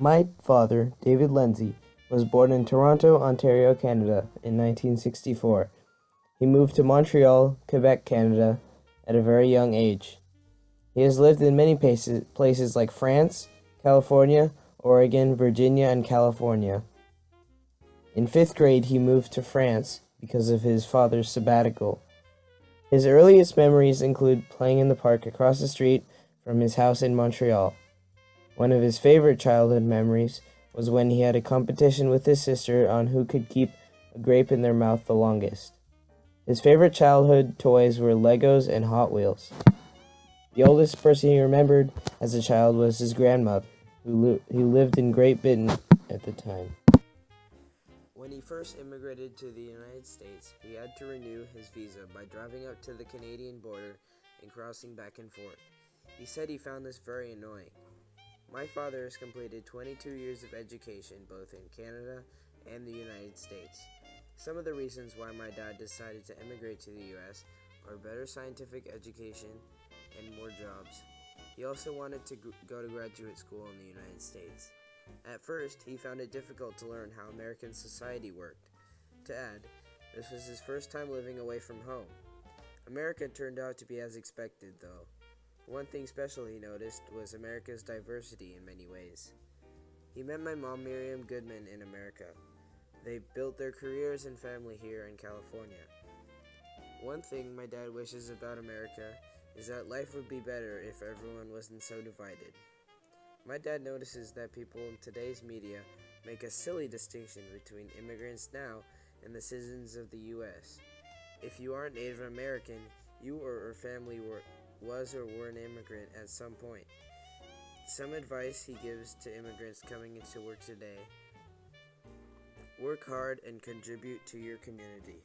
My father, David Lindsay, was born in Toronto, Ontario, Canada in 1964. He moved to Montreal, Quebec, Canada at a very young age. He has lived in many places, places like France, California, Oregon, Virginia, and California. In fifth grade, he moved to France because of his father's sabbatical. His earliest memories include playing in the park across the street from his house in Montreal. One of his favorite childhood memories was when he had a competition with his sister on who could keep a grape in their mouth the longest. His favorite childhood toys were Legos and Hot Wheels. The oldest person he remembered as a child was his grandmother, who, who lived in Great Britain at the time. When he first immigrated to the United States, he had to renew his visa by driving up to the Canadian border and crossing back and forth. He said he found this very annoying. My father has completed 22 years of education both in Canada and the United States. Some of the reasons why my dad decided to immigrate to the US are better scientific education and more jobs. He also wanted to go to graduate school in the United States. At first, he found it difficult to learn how American society worked. To add, this was his first time living away from home. America turned out to be as expected, though. One thing special he noticed was America's diversity in many ways. He met my mom, Miriam Goodman, in America. They built their careers and family here in California. One thing my dad wishes about America is that life would be better if everyone wasn't so divided. My dad notices that people in today's media make a silly distinction between immigrants now and the citizens of the U.S. If you aren't Native American, you or your family were, was or were an immigrant at some point. Some advice he gives to immigrants coming into work today work hard and contribute to your community.